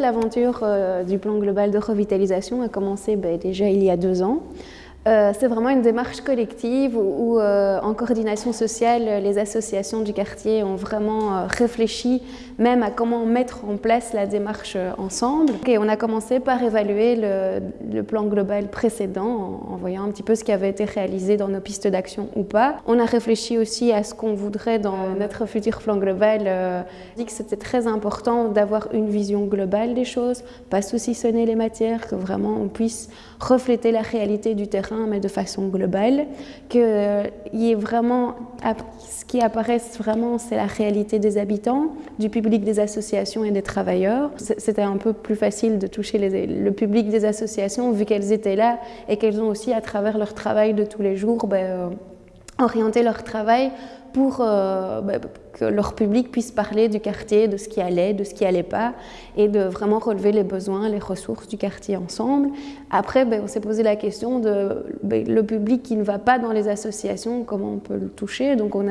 L'aventure euh, du plan global de revitalisation a commencé ben, déjà il y a deux ans. Euh, c'est vraiment une démarche collective où, euh, en coordination sociale, les associations du quartier ont vraiment euh, réfléchi même à comment mettre en place la démarche ensemble. Et on a commencé par évaluer le, plan global précédent en, voyant un petit peu ce qui avait été réalisé dans nos pistes d'action ou pas. On a réfléchi aussi à ce qu'on voudrait dans notre futur plan global. On dit que c'était très important d'avoir une vision globale des choses, pas saucissonner les matières, que vraiment on puisse refléter la réalité du terrain mais de façon globale, qu'il y ait vraiment, ce qui apparaisse vraiment, c'est la réalité des habitants, du public des associations et des travailleurs. C'était un peu plus facile de toucher le public des associations vu qu'elles étaient là et qu'elles ont aussi, à travers leur travail de tous les jours, ben, orienté leur travail pour euh, ben, que leur public puisse parler du quartier, de ce qui allait, de ce qui allait pas, et de vraiment relever les besoins, les ressources du quartier ensemble. Après, ben, on s'est posé la question de ben, le public qui ne va pas dans les associations, comment on peut le toucher? Donc on,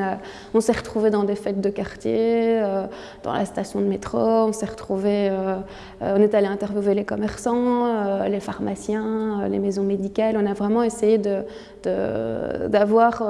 on s'est retrouvé dans des fêtes de quartier, euh, dans la station de métro, on s'est retrouvé, euh, on est allé interviewer les commerçants, les pharmaciens, les maisons médicales. On a vraiment essayé d'avoir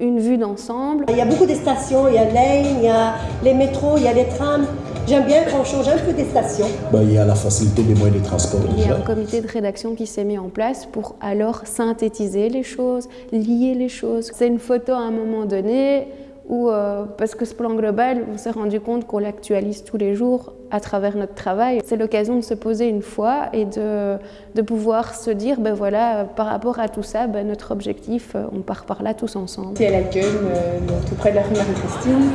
une vue d'ensemble. Il y a beaucoup de stations, il y a il y a les métros, il y a les trams. J'aime bien qu'on change un peu des stations. Bah, il y a la facilité des moyens de transport. Il y a un comité de rédaction qui s'est mis en place pour alors synthétiser les choses, lier les choses. C'est une photo à un moment donné euh, parce que ce plan global, on s'est rendu compte qu'on l'actualise tous les jours à travers notre travail. C'est l'occasion de se poser une fois et de, pouvoir se dire, ben voilà, par rapport à tout ça, ben notre objectif, on part par là tous ensemble. C'est à l'accueil, euh, tout près de la rue Marie-Christine.